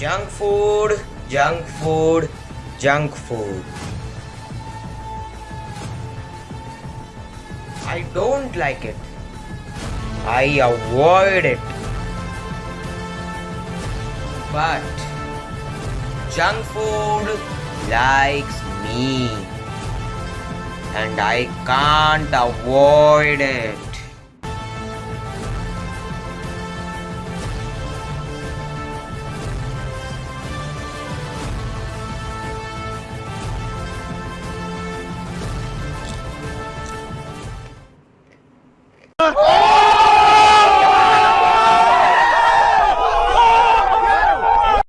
Junk food, junk food, junk food. I don't like it. I avoid it. But junk food likes me. And I can't avoid it. Oh!